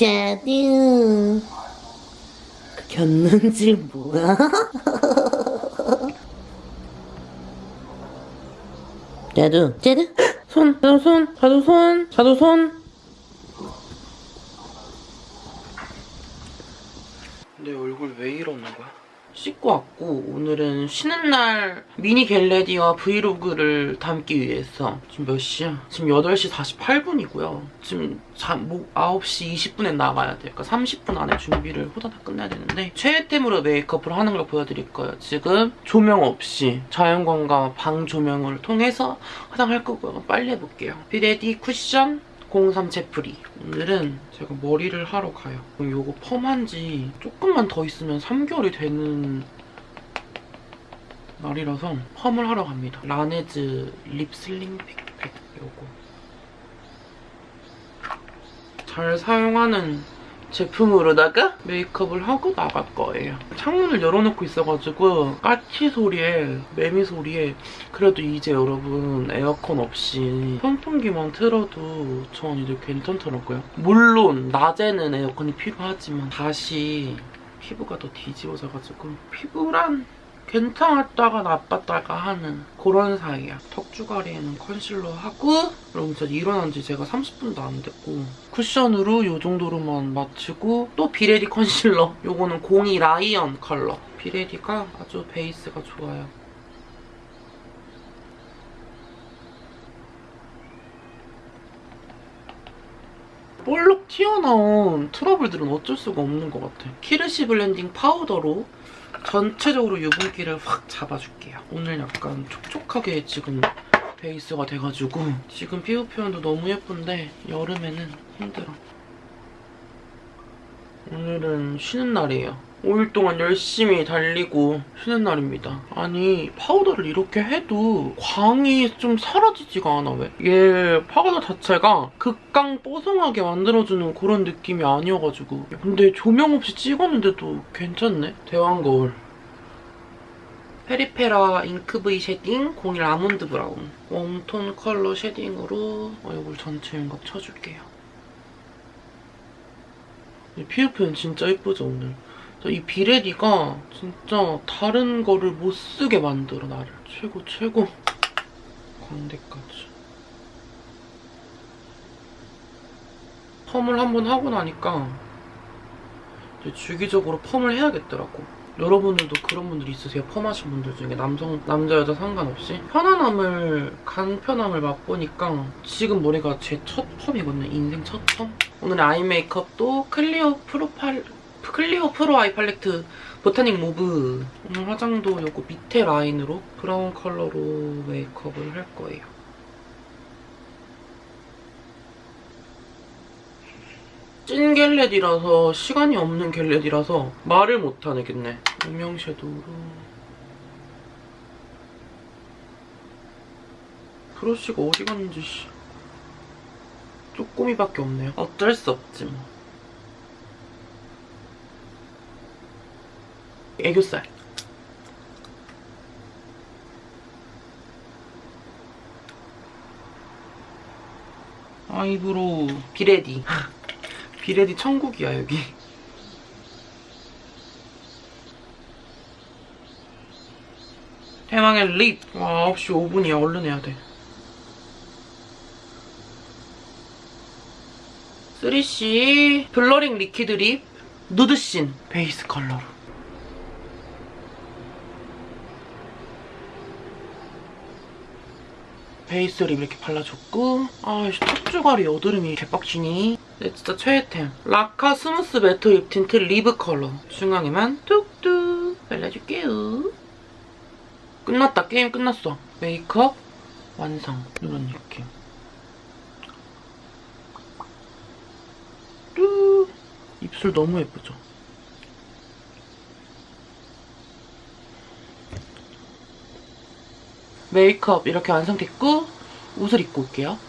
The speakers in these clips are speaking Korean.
짜듀. 겼는지 뭐야? 짜두, 짜두. 손, 자두 손, 자두 손, 자두 손. 내 얼굴 왜 이러는 거야? 씻고 왔고 오늘은 쉬는 날 미니 겟레디와 브이로그를 담기 위해서 지금 몇 시야? 지금 8시 48분이고요. 지금 잠, 뭐 9시 20분에 나가야 돼요. 그러니까 30분 안에 준비를 호다닥 끝내야 되는데 최애템으로 메이크업을 하는 걸 보여드릴 거예요. 지금 조명 없이 자연광과 방 조명을 통해서 화장할 거고요. 빨리 해볼게요. 비레디 쿠션 03 제프리. 오늘은 제가 머리를 하러 가요. 요거 펌한 지 조금만 더 있으면 3개월이 되는 날이라서 펌을 하러 갑니다. 라네즈 lip sleeping 팩팩 요거. 잘 사용하는 제품으로다가 메이크업을 하고 나갈 거예요. 창문을 열어놓고 있어가지고 까치 소리에 매미 소리에 그래도 이제 여러분 에어컨 없이 선풍기만 틀어도 전 이제 괜찮더라고요. 물론 낮에는 에어컨이 필요하지만 다시 피부가 더 뒤집어져가지고 피부란 괜찮았다가 나빴다가 하는 그런 사이야. 턱주가리에는 컨실러 하고 여러분 진짜 일어난 지 제가 30분도 안 됐고 쿠션으로 이 정도로만 맞추고 또 비레디 컨실러 요거는 02 라이언 컬러 비레디가 아주 베이스가 좋아요. 볼록 튀어나온 트러블들은 어쩔 수가 없는 것 같아. 키르시 blending 파우더로 전체적으로 유분기를 확 잡아줄게요. 오늘 약간 촉촉하게 지금 베이스가 돼가지고 지금 피부 표현도 너무 예쁜데 여름에는 힘들어. 오늘은 쉬는 날이에요. 5일 동안 열심히 달리고 쉬는 날입니다. 아니 파우더를 이렇게 해도 광이 좀 사라지지가 않아 왜? 얘 파우더 자체가 극강 뽀송하게 만들어주는 그런 느낌이 아니어가지고 근데 조명 없이 찍었는데도 괜찮네? 대왕 거울 페리페라 ink V shading 01 아몬드 브라운 웜톤 컬러 shading으로 얼굴 전체 윤곽 쳐줄게요. 이 피부 표현 진짜 예쁘죠 오늘? 이 비레디가 진짜 다른 거를 못 쓰게 만들어 나를. 최고 최고. 광대까지. 펌을 한번 하고 나니까 이제 주기적으로 펌을 해야겠더라고. 여러분들도 그런 분들 있으세요? 펌하신 분들 중에 남성, 남자, 여자 상관없이? 편안함을 간편함을 맛보니까 지금 머리가 제 첫 펌이거든요. 인생 첫 펌? 오늘 eye 메이크업도 클리오 프로파일 클리오 pro eye 팔레트 botanic mauve 오늘 화장도 요거 밑에 라인으로 브라운 컬러로 메이크업을 할 거예요. 찐 겟렛이라서 시간이 없는 겟렛이라서 말을 못하겠네. 음영 섀도우로 브러쉬가 어디 갔는지 쪼꼬미밖에 없네요. 어쩔 수 없지 뭐. 애교살. eyebrow 비레디. 비레디 천국이야 여기. 대망의 lip. 와 9시 5분이야. 얼른 해야 돼. 3CE blurring liquid lip 누드신 베이스 컬러로 베이스를 이렇게 발라줬고 아이씨 턱주가리 여드름이 개빡치니. 네, 진짜 최애템. 라카 smooth matte lip tint 리브 컬러. 중앙에만 뚝뚝 발라줄게요. 끝났다. 게임 끝났어. 메이크업 완성. 이런 느낌. 뚝. 입술 너무 예쁘죠? 메이크업 이렇게 완성됐고 옷을 입고 올게요.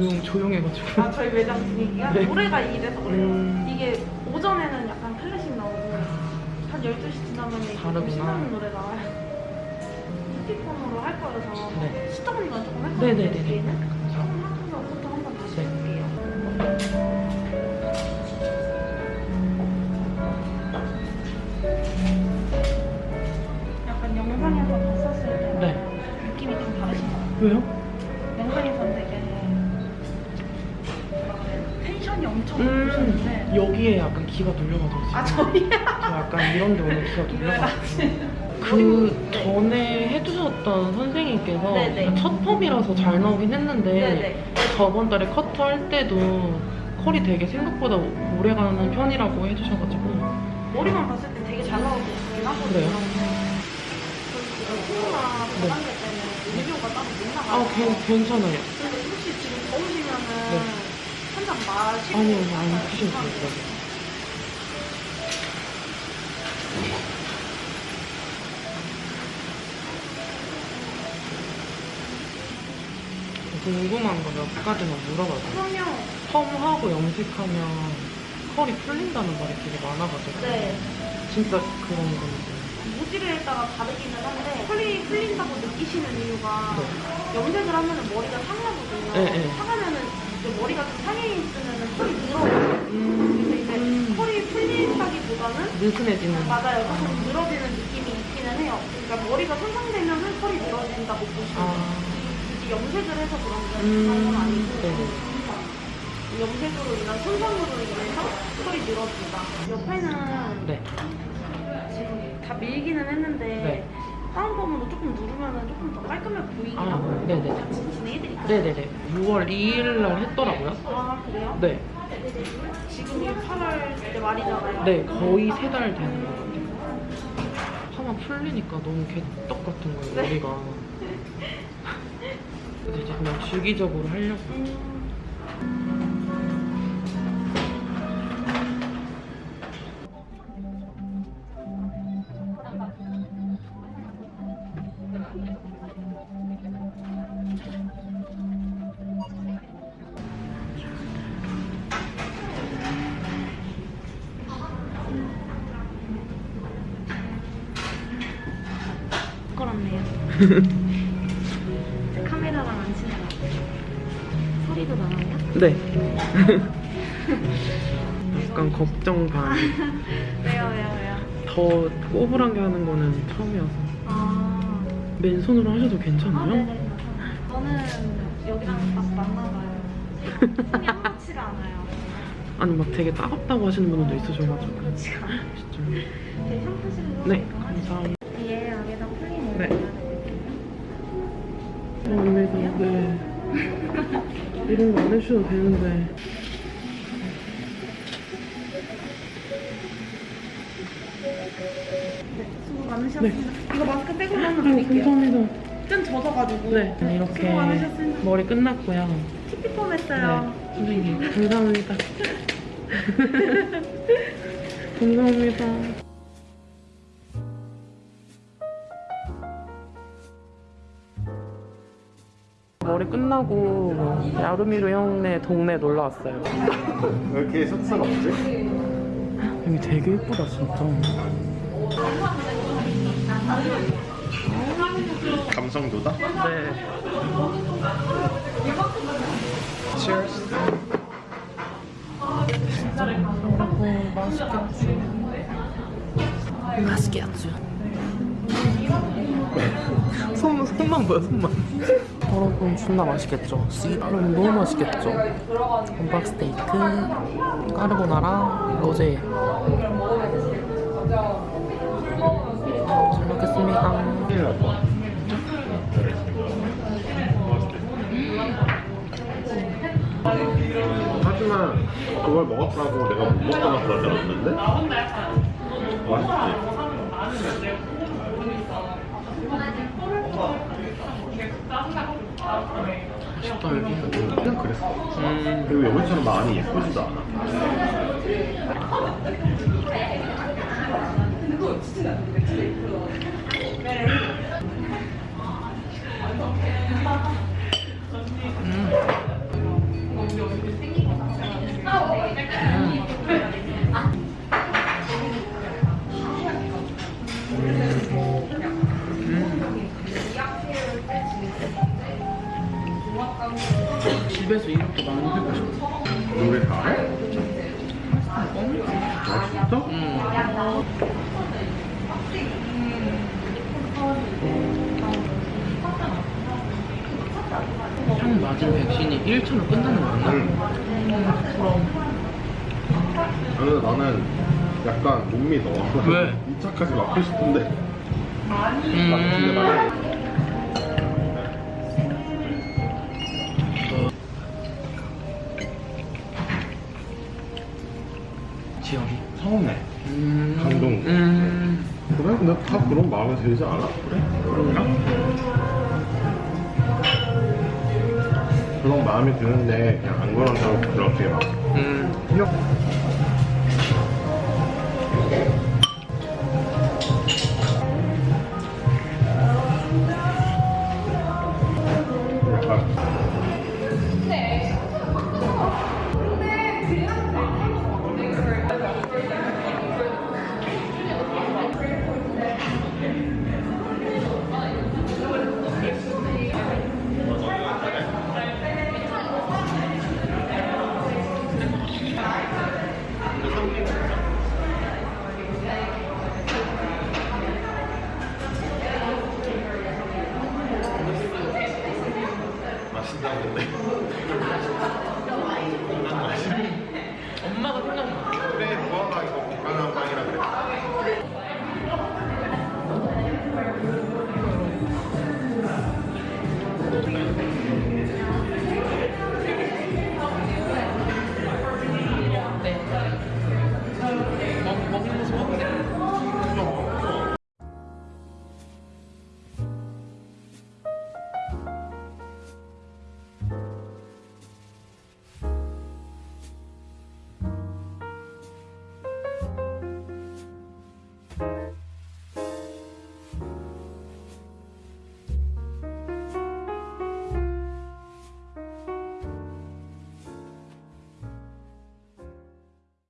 조용, 조용해가지고. 아, 저희 매장 분위기가 네. 노래가 이래서 그래요. 음. 이게 오전에는 약간 클래식 나오고 한 12시 지나면 다르구나. 신나는 노래 나와요. 스피커로 할 거여서 네. 시청리가 조금 할. 거예요. 뒤에는 조금 하면서 부터 한번 다시 네. 해볼게요. 약간 영상에서 봤었을 때랑 네. 느낌이 좀 다르신 것 같아요. 왜요? 음, 여기에 약간 기가 눌려가지고. 지금. 아 저희야? 저 약간 이런 데 오늘 기가 왜 눌려가지고. 그 전에 해주셨던 선생님께서 네네. 첫 펌이라서 잘 나오긴 했는데 네네. 저번 달에 커터 할 때도 컬이 되게 생각보다 오래 가는 편이라고 해주셔가지고 머리만 봤을 때 되게 잘 나오고 있긴 하거든요. 그래요? 코로나 네. 관계 때문에 의료가 따로 못 나가요. 아 괜, 괜찮아요 근데 혹시 지금 더우시면은 네. 마시고 아니요 안 드셔도. 돼요 궁금한 거 몇 가지만 물어봐도 돼요? 그럼요. 펌하고 염색하면 컬이 풀린다는 말이 되게 많아가지고 네. 진짜 그런 건지 모질에 따라 다르기는 한데 컬이 풀린다고 느끼시는 이유가 네. 염색을 하면은 머리가 상하거든요. 네, 네. 상하면은 머리가 좀 상해 있으면은 컬이 늘어요. 그래서 이제 음. 컬이 풀린다기보다는 느슨해지는 맞아요. 조금 늘어지는 느낌이 있기는 해요. 그러니까 머리가 손상되면은 컬이 늘어진다고 보시면. 아 굳이 염색을 해서 그런 건 음, 아니고 네네. 염색으로 인한 손상으로 인해서 컬이 늘어진다. 옆에는 네. 지금 다 밀기는 했는데 네. 다운펌으로 조금 누르면은 조금 더 깔끔해 보이긴 아, 하거든요. 네네. 같이 진행해드릴까요? 네네네 6월 2일 날 했더라고요 아 그래요? 네. 지금이 8월 이제 말이잖아요. 네 거의 세 달 되는 것 같아요 파마 풀리니까 너무 개떡 같은 거예요 네. 머리가 그래서 이제 그냥 주기적으로 하려고 음, 부끄럽네요. 카메라랑 안 친해요. 소리도 나나요? 네 약간 걱정 반 왜요, 왜요, 왜요? 더 꼬불하게 하는 거는 처음이어서 아, 맨손으로 하셔도 아 괜찮아요? 네네. 저는 여기랑 딱 맞나봐요. 손이 아무렇지가 않아요. 아니 막 되게 따갑다고 하시는 분들도 있으셔가지고 그렇지가 않아요. 진짜 제 샴푸실로 네 감사합니다 뒤에 안에다 풀리는 네. 거 감사합니다 네 이런 거 안 해주셔도 되는데 수고 많으셨습니다. 이 거 마스크 빼고 하나 네 드릴게요. 감사합니다 좀 젖어가지고. 네 이렇게 수고 많으셨습니다. 머리 끝났고요 티피펌 했어요. 네 선생님 감사합니다 감사합니다 머리 끝나고 야루미루 형네 동네 놀러 왔어요 왜 이렇게 없지? 여기 되게 예쁘다 진짜 감성도다? 네. Cheers. 여러분 맛있겠지 맛있겠죠 손, 손만 보여 손만. 여러분 존나 맛있겠죠. 씨발은 너무 맛있겠죠. 범박 스테이크 까르보나라 로제 그걸 먹었다고 내가 못 먹거나 그러진 않는데? 맛있지? 맛있다 여기 그냥 그랬어 음 그리고 여기처럼 많이 예쁘지도 않아 집에서 이렇게 만들고 싶어. 노래 잘해? 어? 아 진짜? 음. 형 맞은 백신이 1초로 끝나는 거 맞나? 응. 그럼. 아니 나는 약간 못 믿어. 왜? 2차까지 맞고 싶은데. 음. 맞는데 나 지영이. 서운해. 음. 감동. 음. 그래? 근데 다 그런 마음이 들지 않아? 그래? 그런가? 그런 마음이 드는데 그냥 안 그런다고 그렇게 막 음.